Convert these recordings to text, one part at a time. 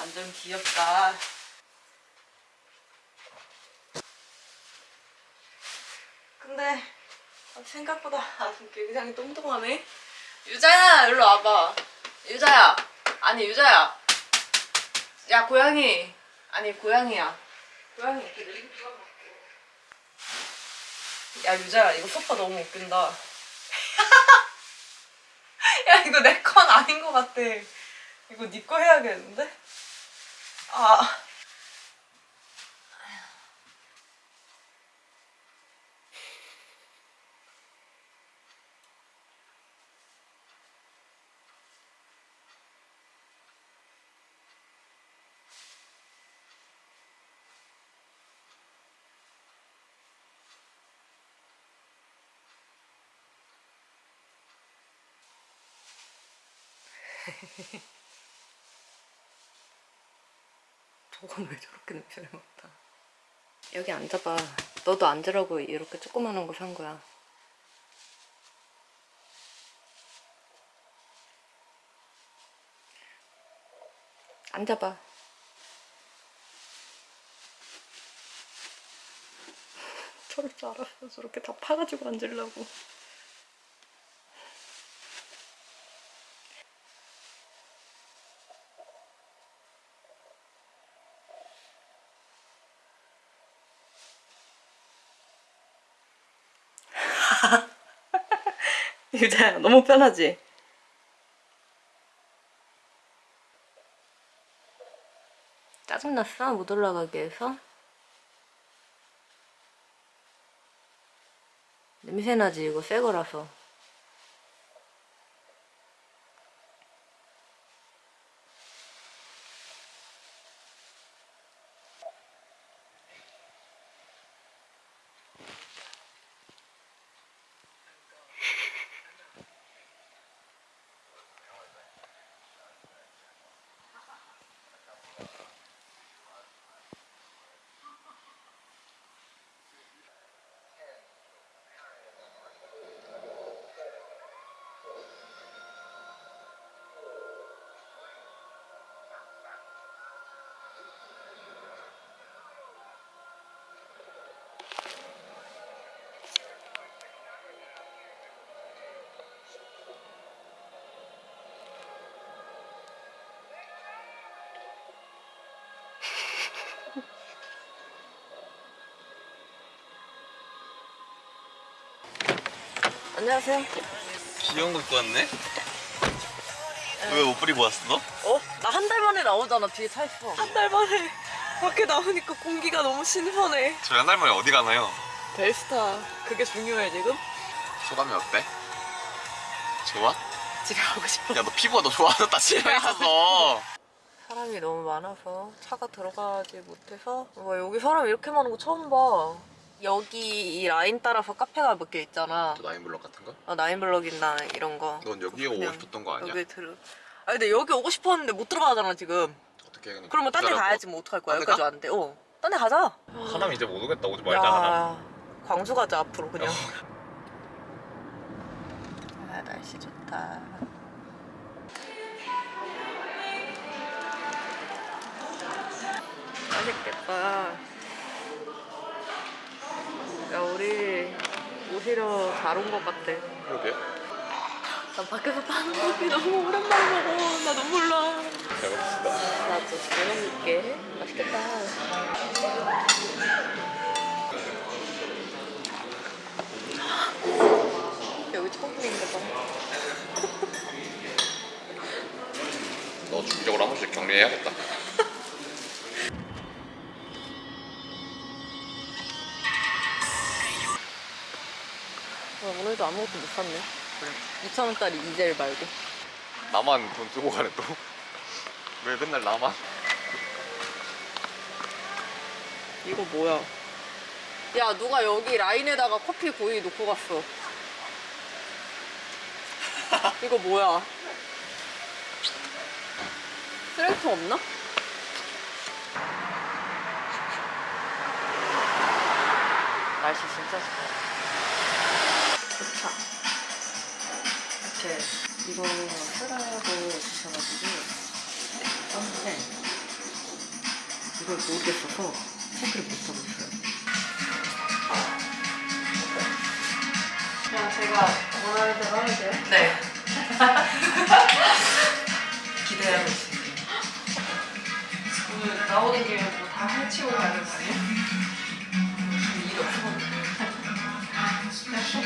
완전 귀엽다. 근데 생각보다 아주 굉장히 똥똥하네. 유자야, 일로 와봐. 유자야. 아니, 유자야. 야, 고양이. 아니, 고양이야. 고양이 이렇게 들어가. 야, 유자야, 이거 소파 너무 웃긴다. 야, 이거 내 건 아닌 것 같아. 이거 네거 해야겠는데? 아. 저건 왜 저렇게 냄새를 맡아? 여기 앉아봐. 너도 앉으라고 이렇게 조그마한 거 산 거야. 앉아봐. 저럴 줄 알았어. 저렇게 다 파가지고 앉으려고. 유자야, 너무 편하지? 짜증났어? 못 올라가게 해서? 냄새나지? 이거 새 거라서. 안녕하세요. 귀여운 거 입고 왔네? 왜 옷 뿌리고 왔어 너? 어? 나 한 달 만에 나오잖아. 뒤에 차 있어. 한 달 만에 밖에 나오니까 공기가 너무 신선해. 저희 한 달 만에 어디 가나요? 벨스타. 그게 중요해, 지금? 소감이 어때? 좋아? 집에 가고 싶어. 야 너 피부가 너 좋아졌다 집에 있어서 사람이 너무 많아서 차가 들어가지 못해서 와 여기 사람 이렇게 많은 거 처음 봐 여기 이 라인 따라서 카페가 몇 개 있잖아. 저 나인블럭 같은 거? 어, 나인블럭이나 이런 거. 넌 여기에 오고 싶었던 거 아니야? 여기 들어. 아 근데 여기 오고 싶었는데 못 들어가잖아 지금. 어떻게 해 그냥 그러면 딴 데. 가야지 뭐 어떡할 거야. 여기까지 가? 왔는데. 어딴 데 가자. 하남 이제 못 오겠다 오지 말자 하남 야 광주 가자 앞으로 그냥. 어. 아 날씨 좋다. 맛있겠다 야 우리 오히려 잘 온 것 같아. 그러게. 나 밖에서 파는 커피 너무 오랜만에 먹어. 나 눈물 나 잘 먹읍시다. 나도 잘 먹을게. 맛있겠다. 여기 처음 보는데 봐. 너 주기적으로 한 번씩 격리해야겠다 오늘도 아무것도 못 샀네. 2,000원짜리 이젤 말고. 나만 돈 쓰고 가네 또 왜 맨날 나만 이거 뭐야? 야, 누가 여기 라인에다가 커피 고이 놓고 갔어. 이거 뭐야? 쓰레기통 없나? 날씨 진짜 좋다. 좋다. 이렇게 이거 쓰라고 주셔가지고 썸펜 잘 모르겠어서 체크를 못하고 있어요. 그냥 제가 원하는 대로 하면 돼요? 네. 기대하고 있습니다. 오늘 나오는 김에 뭐 다 해치고 가는 거 아니에요? 일이 없어. 그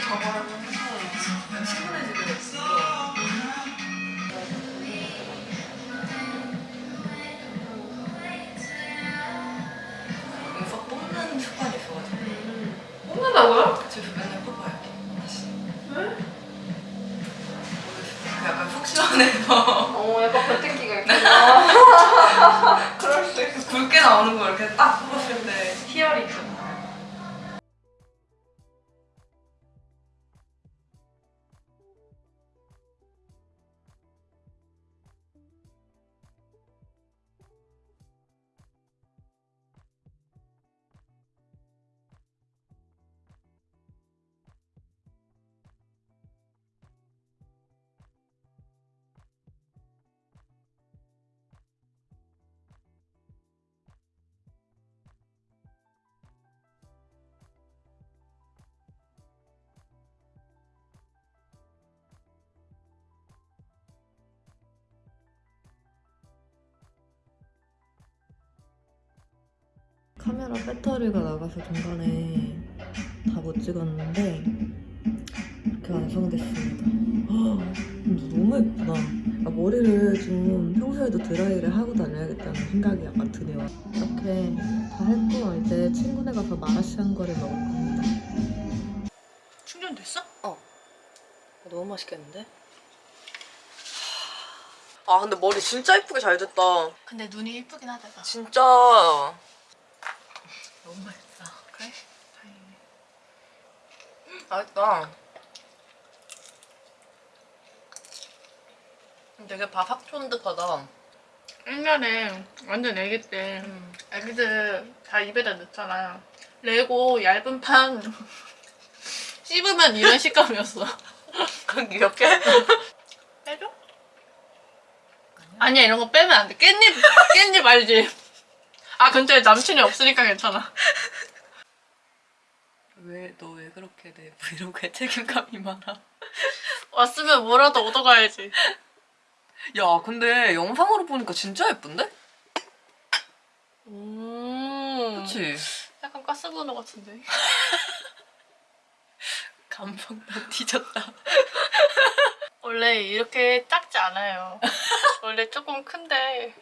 약간 어 약간 변태기가 있구나. 그럴 수 있어. 굵게 나오는 거 이렇게 딱 뽑았을 때. 희열이 있 카메라 배터리가 나가서 중간에 다 못 찍었는데 이렇게 완성됐습니다. 너무 예쁘다. 아, 머리를 좀 평소에도 드라이를 하고 다녀야겠다는 생각이 약간 드네요. 이렇게 다 했고 이제 친구네 가서 마라샹 거를 먹을 겁니다. 충전됐어? 너무 맛있겠는데? 아 근데 머리 진짜 예쁘게 잘 됐다. 근데 눈이 이쁘긴 하다 진짜 너무 맛있다 그래? 다행이네 맛있다. 되게 바삭 쫀득하다. 옛날에 완전 애기 때 애기들 다 입에다 넣잖아 레고 얇은 판 씹으면 이런 식감이었어 그건 이렇게? 빼줘? 아니야 이런 거 빼면 안 돼 깻잎 깻잎 알지? 아 근데 남친이 없으니까 괜찮아 왜 너 왜 그렇게 내 브이로그에 책임감이 많아? 왔으면 뭐라도 얻어가야지 야 근데 영상으로 보니까 진짜 예쁜데? 음 그치? 약간 가스버너 같은데 감성 다 뒤졌다. 원래 이렇게 작지 않아요 원래 조금 큰데